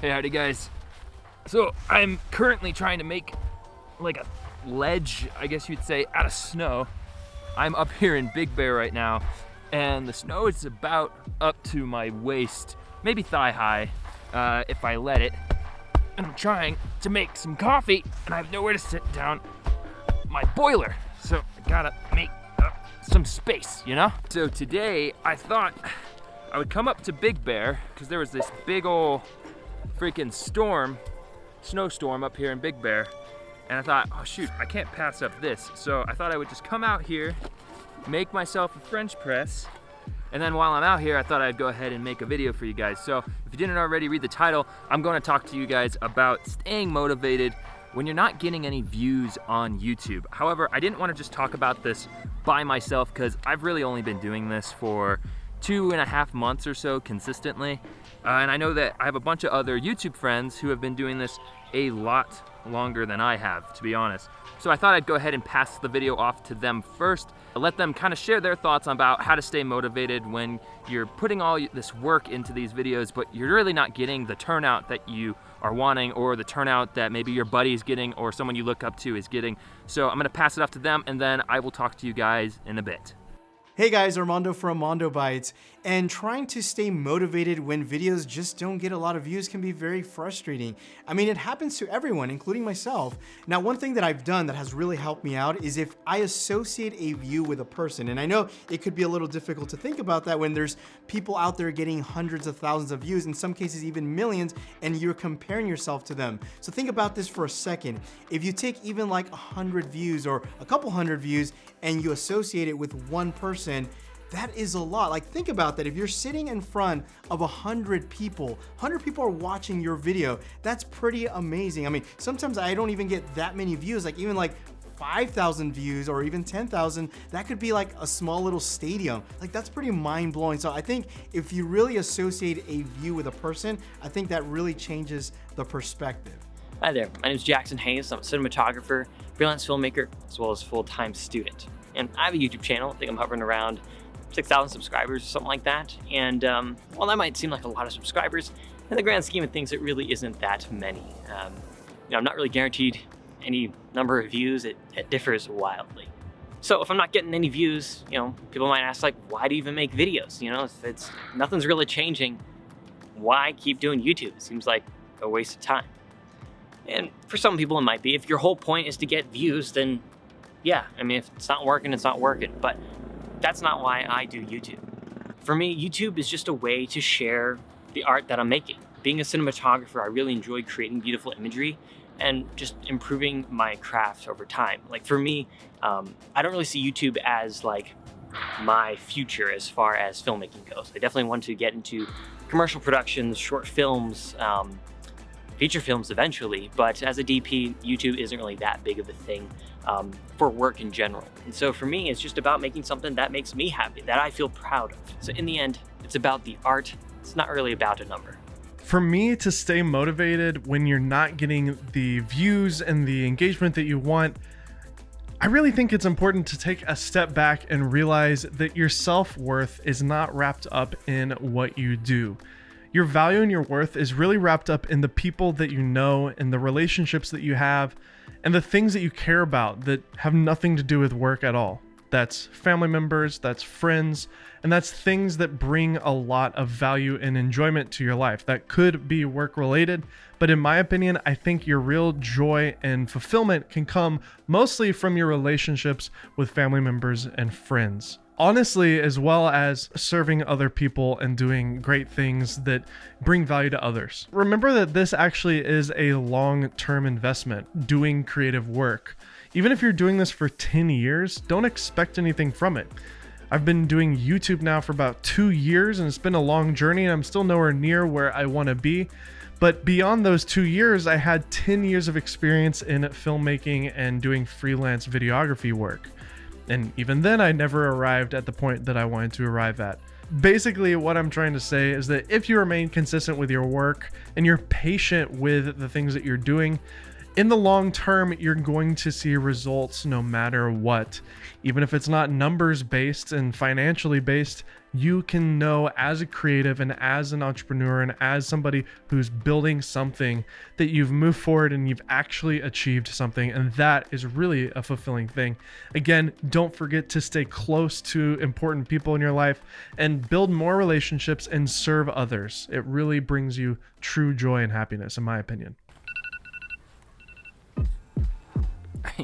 Hey, howdy guys. So I'm currently trying to make like a ledge, I guess you'd say, out of snow. I'm up here in Big Bear right now, and the snow is about up to my waist, maybe thigh high, uh, if I let it. And I'm trying to make some coffee, and I have nowhere to sit down my boiler. So I gotta make uh, some space, you know? So today I thought I would come up to Big Bear, because there was this big ol' freaking storm, snowstorm up here in Big Bear. And I thought, oh shoot, I can't pass up this. So I thought I would just come out here, make myself a French press, and then while I'm out here, I thought I'd go ahead and make a video for you guys. So if you didn't already read the title, I'm gonna talk to you guys about staying motivated when you're not getting any views on YouTube. However, I didn't wanna just talk about this by myself because I've really only been doing this for two and a half months or so consistently. Uh, and I know that I have a bunch of other YouTube friends who have been doing this a lot longer than I have, to be honest. So I thought I'd go ahead and pass the video off to them first, let them kind of share their thoughts about how to stay motivated when you're putting all this work into these videos, but you're really not getting the turnout that you are wanting or the turnout that maybe your buddy is getting or someone you look up to is getting. So I'm gonna pass it off to them and then I will talk to you guys in a bit. Hey guys, Armando from Armando Bytes, and trying to stay motivated when videos just don't get a lot of views can be very frustrating. I mean, it happens to everyone, including myself. Now, one thing that I've done that has really helped me out is if I associate a view with a person, and I know it could be a little difficult to think about that when there's people out there getting hundreds of thousands of views, in some cases even millions, and you're comparing yourself to them. So think about this for a second. If you take even like a hundred views or a couple hundred views and you associate it with one person, that is a lot. Like think about that. If you're sitting in front of a hundred people, 100 people are watching your video. That's pretty amazing. I mean, sometimes I don't even get that many views, like even like 5,000 views or even 10,000, that could be like a small little stadium. Like that's pretty mind blowing. So I think if you really associate a view with a person, I think that really changes the perspective. Hi there, my name is Jackson Hayes. I'm a cinematographer, freelance filmmaker, as well as full-time student. And I have a YouTube channel. I think I'm hovering around 6,000 subscribers or something like that. And um, while that might seem like a lot of subscribers, in the grand scheme of things, it really isn't that many. Um, you know, I'm not really guaranteed any number of views. It, it differs wildly. So if I'm not getting any views, you know, people might ask like, why do you even make videos? You know, if it's nothing's really changing, why keep doing YouTube? It seems like a waste of time. And for some people it might be. If your whole point is to get views, then yeah, I mean, if it's not working, it's not working. But that's not why I do YouTube. For me, YouTube is just a way to share the art that I'm making. Being a cinematographer, I really enjoy creating beautiful imagery and just improving my craft over time. Like for me, um, I don't really see YouTube as like my future as far as filmmaking goes. I definitely want to get into commercial productions, short films, um, feature films eventually, but as a DP, YouTube isn't really that big of a thing um, for work in general. And so for me, it's just about making something that makes me happy, that I feel proud of. So in the end, it's about the art. It's not really about a number. For me to stay motivated when you're not getting the views and the engagement that you want, I really think it's important to take a step back and realize that your self-worth is not wrapped up in what you do. Your value and your worth is really wrapped up in the people that you know and the relationships that you have and the things that you care about that have nothing to do with work at all. That's family members, that's friends, and that's things that bring a lot of value and enjoyment to your life. That could be work related, but in my opinion, I think your real joy and fulfillment can come mostly from your relationships with family members and friends honestly, as well as serving other people and doing great things that bring value to others. Remember that this actually is a long-term investment, doing creative work. Even if you're doing this for 10 years, don't expect anything from it. I've been doing YouTube now for about two years and it's been a long journey and I'm still nowhere near where I want to be. But beyond those two years, I had 10 years of experience in filmmaking and doing freelance videography work. And even then, I never arrived at the point that I wanted to arrive at. Basically, what I'm trying to say is that if you remain consistent with your work and you're patient with the things that you're doing, in the long term, you're going to see results no matter what. Even if it's not numbers based and financially based, you can know as a creative and as an entrepreneur and as somebody who's building something that you've moved forward and you've actually achieved something. And that is really a fulfilling thing. Again, don't forget to stay close to important people in your life and build more relationships and serve others. It really brings you true joy and happiness, in my opinion.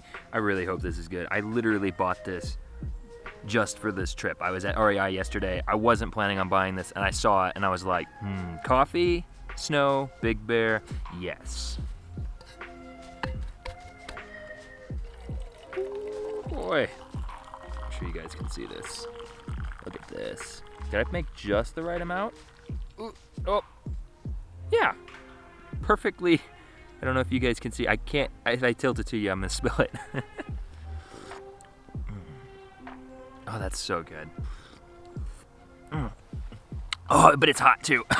I really hope this is good. I literally bought this just for this trip. I was at REI yesterday. I wasn't planning on buying this and I saw it and I was like, hmm, coffee, snow, Big Bear, yes. Boy, I'm sure you guys can see this. Look at this. Did I make just the right amount? Ooh, oh, yeah, perfectly. I don't know if you guys can see. I can't, if I tilt it to you, I'm gonna spill it. Oh, that's so good. Oh, but it's hot too.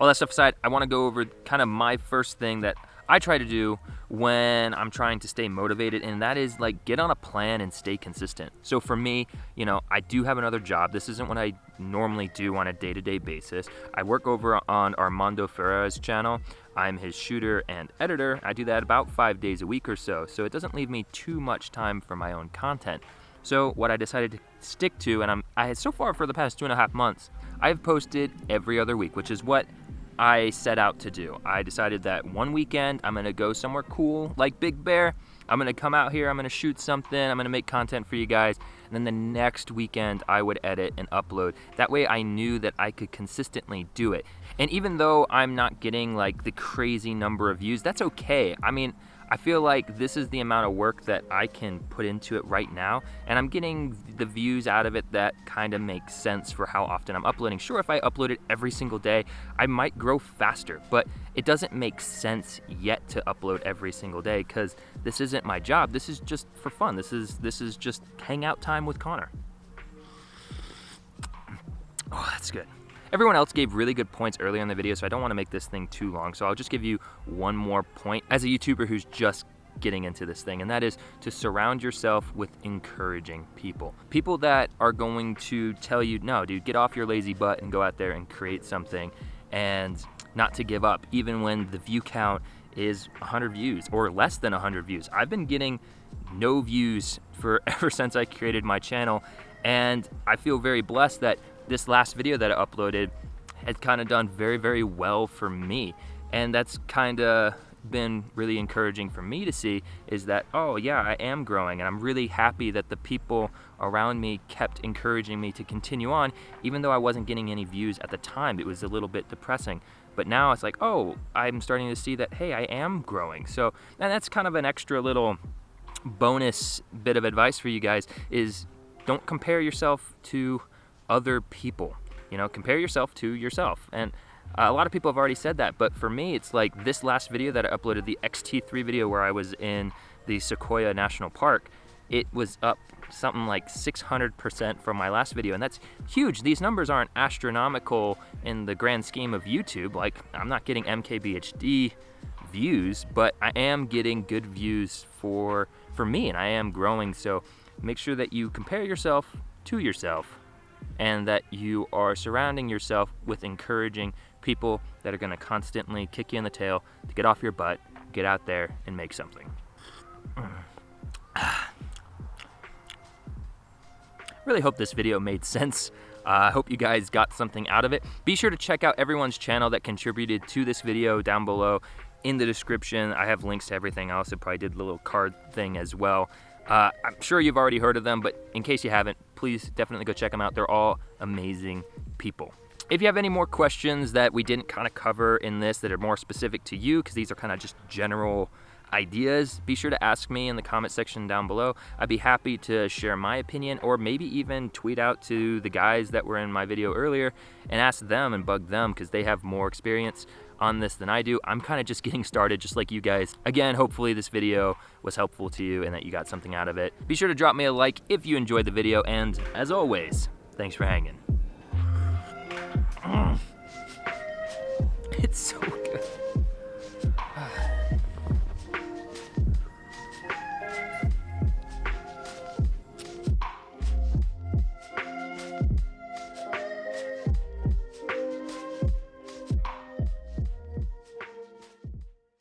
All that stuff aside, I want to go over kind of my first thing that I try to do when I'm trying to stay motivated, and that is like get on a plan and stay consistent. So for me, you know, I do have another job. This isn't what I normally do on a day to day basis. I work over on Armando Ferreira's channel. I'm his shooter and editor. I do that about five days a week or so, so it doesn't leave me too much time for my own content. So what I decided to stick to, and I'm, I had so far for the past two and a half months, I've posted every other week, which is what I set out to do. I decided that one weekend I'm gonna go somewhere cool like Big Bear. I'm gonna come out here, I'm gonna shoot something, I'm gonna make content for you guys, and then the next weekend I would edit and upload. That way I knew that I could consistently do it. And even though I'm not getting like the crazy number of views, that's okay. I mean, I feel like this is the amount of work that I can put into it right now, and I'm getting the views out of it that kind of makes sense for how often I'm uploading. Sure, if I upload it every single day, I might grow faster, but it doesn't make sense yet to upload every single day because this isn't my job. This is just for fun. This is this is just hangout time with Connor. Oh, that's good. Everyone else gave really good points earlier in the video, so I don't want to make this thing too long. So I'll just give you one more point as a YouTuber who's just getting into this thing, and that is to surround yourself with encouraging people. People that are going to tell you, no, dude, get off your lazy butt and go out there and create something, and not to give up, even when the view count is 100 views or less than 100 views. I've been getting no views for ever since I created my channel, and I feel very blessed that this last video that I uploaded had kind of done very, very well for me. And that's kind of been really encouraging for me to see is that, oh yeah, I am growing and I'm really happy that the people around me kept encouraging me to continue on, even though I wasn't getting any views at the time. It was a little bit depressing. But now it's like, oh, I'm starting to see that, hey, I am growing. So, and that's kind of an extra little bonus bit of advice for you guys is don't compare yourself to other people. You know, compare yourself to yourself. And uh, a lot of people have already said that, but for me, it's like this last video that I uploaded, the XT3 video where I was in the Sequoia National Park, it was up something like 600% from my last video, and that's huge. These numbers aren't astronomical in the grand scheme of YouTube. Like, I'm not getting MKBHD views, but I am getting good views for, for me, and I am growing, so make sure that you compare yourself to yourself and that you are surrounding yourself with encouraging people that are going to constantly kick you in the tail to get off your butt, get out there and make something. really hope this video made sense. Uh, I uh, hope you guys got something out of it. Be sure to check out everyone's channel that contributed to this video down below in the description. I have links to everything. I probably did the little card thing as well. Uh, I'm sure you've already heard of them, but in case you haven't, please definitely go check them out. They're all amazing people. If you have any more questions that we didn't kind of cover in this that are more specific to you, because these are kind of just general ideas, be sure to ask me in the comment section down below. I'd be happy to share my opinion or maybe even tweet out to the guys that were in my video earlier and ask them and bug them because they have more experience on this than I do. I'm kind of just getting started just like you guys. Again, hopefully this video was helpful to you and that you got something out of it. Be sure to drop me a like if you enjoyed the video and as always, thanks for hanging.